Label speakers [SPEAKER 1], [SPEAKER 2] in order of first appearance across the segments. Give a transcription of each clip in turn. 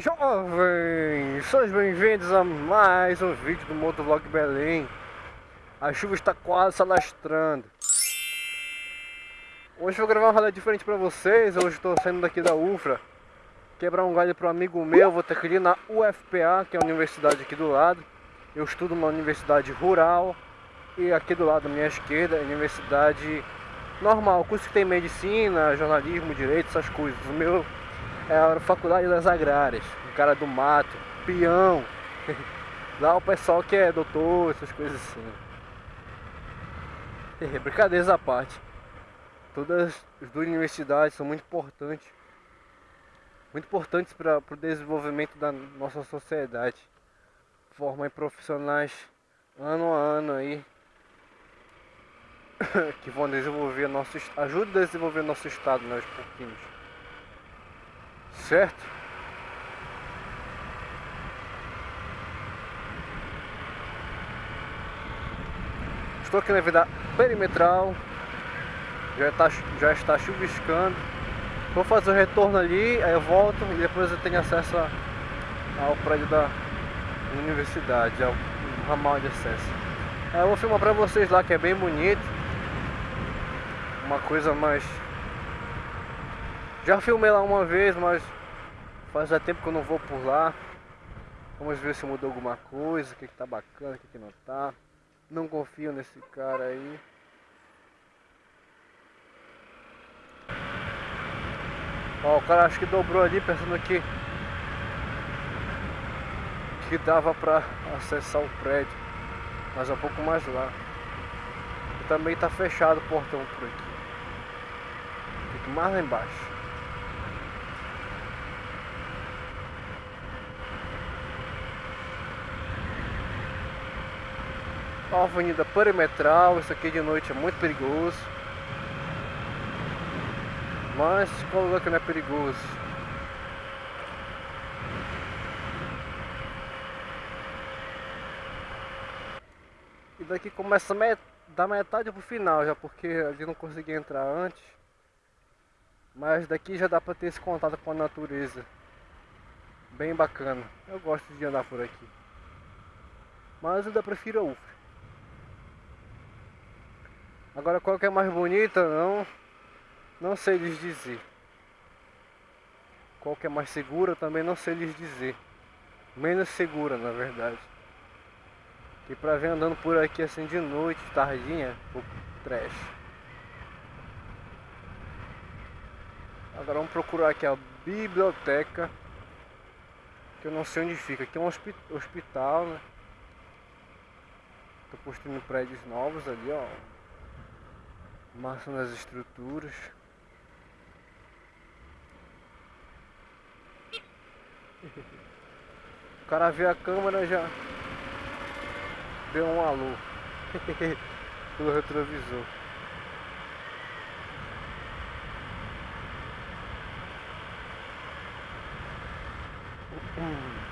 [SPEAKER 1] Jovens, sejam bem-vindos a mais um vídeo do Motovlog Belém. A chuva está quase se alastrando. Hoje eu vou gravar um rolê diferente pra vocês, hoje estou saindo daqui da UFRA. Quebrar um galho para um amigo meu, vou ter que ir na UFPA, que é a universidade aqui do lado. Eu estudo numa universidade rural. E aqui do lado, à minha esquerda, é a universidade normal. Curso que tem medicina, jornalismo, direito, essas coisas. O meu é a faculdade das agrárias, o cara do mato, peão. Lá o pessoal que é doutor, essas coisas assim. Brincadeiras à parte. Todas as duas universidades são muito importantes. Muito importantes para o desenvolvimento da nossa sociedade. Formam profissionais ano a ano aí. que vão desenvolver nosso ajuda a desenvolver nosso estado, né, aos pouquinhos certo? Estou aqui na vida perimetral, já está, já está chuviscando. Vou fazer o retorno ali, aí eu volto e depois eu tenho acesso ao prédio da universidade, ao ramal de acesso. Aí eu vou filmar pra vocês lá que é bem bonito. Uma coisa mais já filmei lá uma vez, mas faz tempo que eu não vou por lá. Vamos ver se mudou alguma coisa, o que, que tá bacana, o que, que não tá. Não confio nesse cara aí. Ó, o cara acho que dobrou ali pensando que que dava pra acessar o prédio. Mas é um pouco mais lá. E também tá fechado o portão por aqui. Fica mais lá embaixo. A avenida perimetral, isso aqui de noite é muito perigoso. Mas qual lugar que não é perigoso? E daqui começa met da metade pro final já, porque ali não consegui entrar antes. Mas daqui já dá pra ter esse contato com a natureza. Bem bacana. Eu gosto de andar por aqui. Mas eu ainda prefiro a UFRA. Agora qual que é mais bonita, não, não sei lhes dizer. Qual que é mais segura, também não sei lhes dizer. Menos segura, na verdade. E pra ver andando por aqui assim de noite, tardinha, o trash. Agora vamos procurar aqui a biblioteca. Que eu não sei onde fica. Aqui é um hospital, né? Tô construindo prédios novos ali, ó massa nas estruturas. O cara vê a câmera já deu um alô pelo retrovisor. Hum.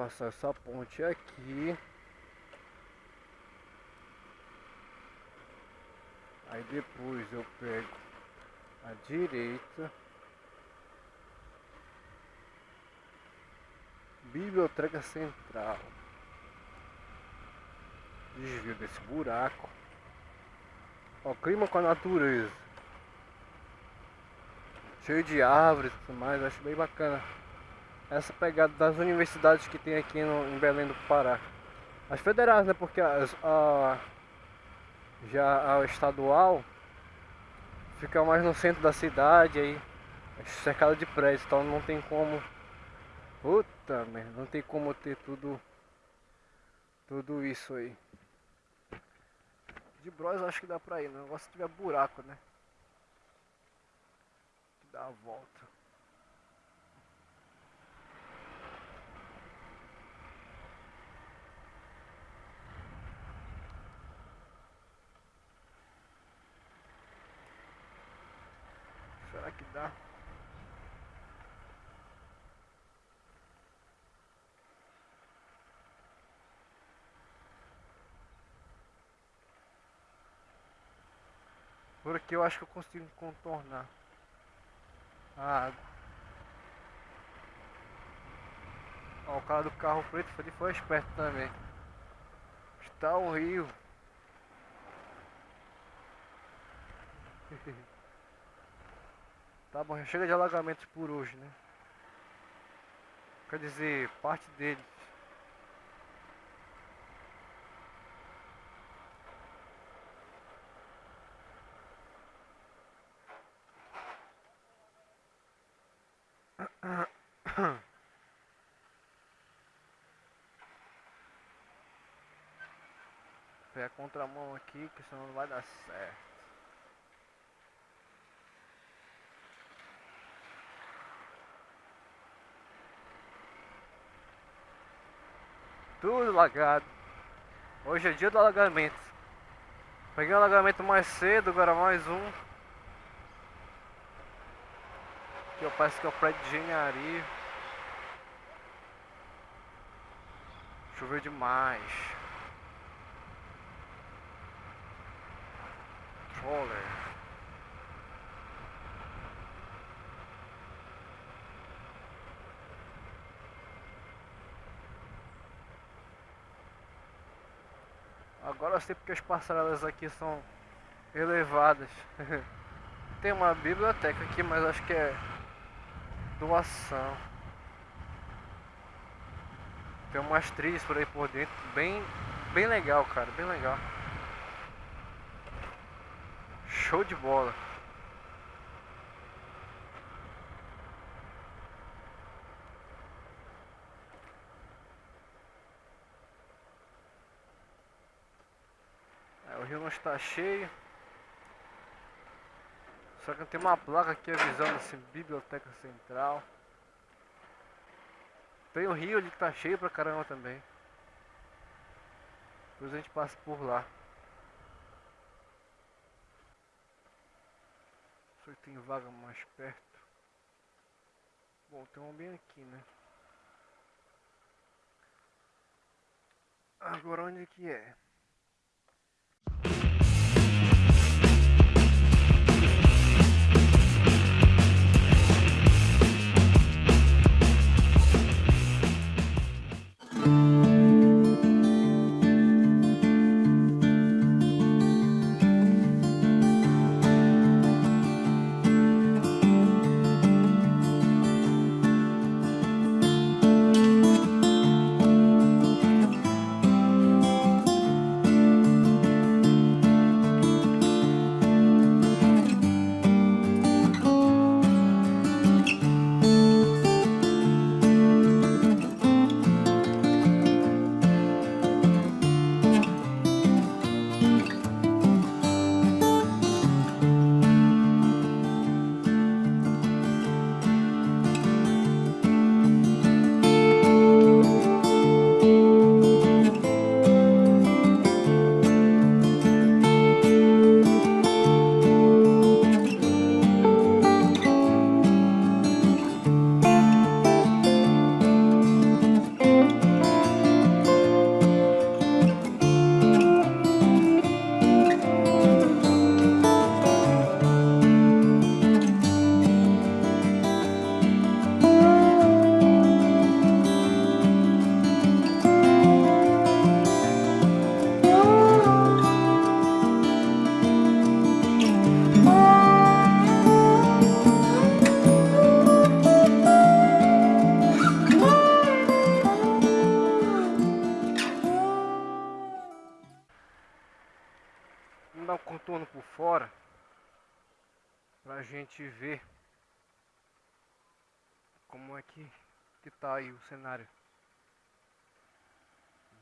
[SPEAKER 1] Passar essa ponte aqui. Aí depois eu pego a direita. Biblioteca Central. Desvio desse buraco. Ó, clima com a natureza. Cheio de árvores e tudo mais, acho bem bacana essa pegada das universidades que tem aqui no, em Belém do Pará. As federais, né? Porque as, a, já a estadual fica mais no centro da cidade, aí cercada de prédios, então não tem como. Puta merda, não tem como ter tudo. Tudo isso aí. De Bros acho que dá pra ir, né? negócio se tiver buraco, né? Dá a volta. Que dá? Por aqui eu acho que eu consigo contornar a água. Ó, o cara do carro preto foi, foi esperto também. Está o rio. tá bom, já chega de alagamentos por hoje, né? Quer dizer, parte deles. Pé a contramão aqui, que senão não vai dar certo. Tudo lagado. Hoje é dia do alagamento. Peguei o alagamento mais cedo, agora mais um. Aqui parece que é o prédio de engenharia. Choveu demais. Troller. Agora eu sei porque as passarelas aqui são elevadas. Tem uma biblioteca aqui, mas acho que é doação. Tem umas trilhas por aí por dentro, bem, bem legal, cara, bem legal. Show de bola. Está cheio. Só que tem uma placa aqui avisando assim, Biblioteca Central. Tem o rio ali que tá cheio pra caramba também. Depois a gente passa por lá. Só tem vaga mais perto. Bom, tem um bem aqui, né? Agora onde que é? Gente ver como é que, que tá aí o cenário.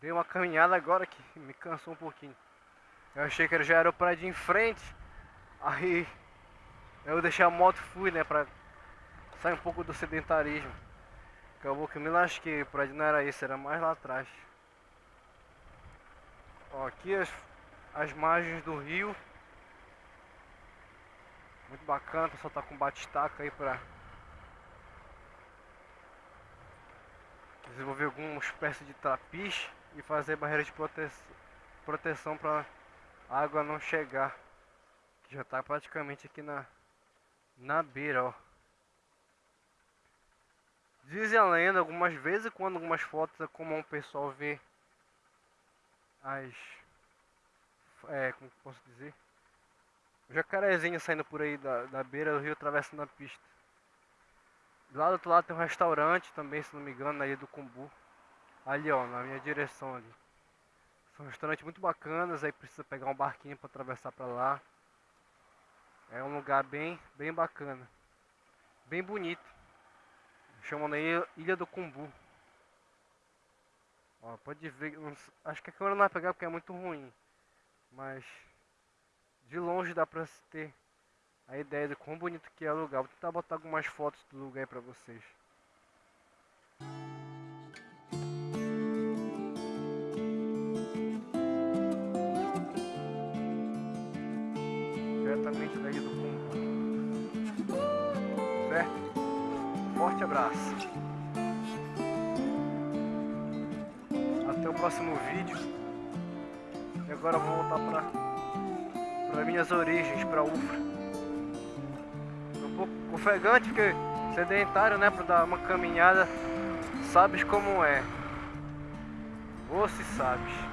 [SPEAKER 1] Dei uma caminhada agora que me cansou um pouquinho. Eu achei que já era o prédio em frente. Aí eu deixei a moto e fui, né, pra sair um pouco do sedentarismo. Acabou que me lasquei, o prédio não era esse, era mais lá atrás. Ó, aqui as as margens do rio. Muito bacana, o pessoal tá com batistaca aí pra desenvolver alguma espécie de trapiche e fazer barreira de prote... proteção para água não chegar. Já tá praticamente aqui na, na beira, ó. Dizem a lenda, algumas vezes quando algumas fotos é comum o pessoal ver as... É, como posso dizer? Jacarezinho saindo por aí da, da beira do rio atravessando a pista. Do lado do outro lado tem um restaurante também, se não me engano, aí do Cumbu. Ali ó, na minha direção ali. São restaurantes muito bacanas, aí precisa pegar um barquinho para atravessar para lá. É um lugar bem, bem bacana. Bem bonito. Chamam aí Ilha do Cumbu. Ó, pode ver, acho que a câmera não vai pegar porque é muito ruim. Mas de longe dá pra ter a ideia de quão bonito que é o lugar. Vou tentar botar algumas fotos do lugar aí pra vocês. Diretamente daí do fundo. Certo? Forte abraço. Até o próximo vídeo. E agora eu vou voltar para para minhas origens, para UFRA. Um pouco ofegante porque sedentário, né, para dar uma caminhada, sabes como é. Ou se sabes.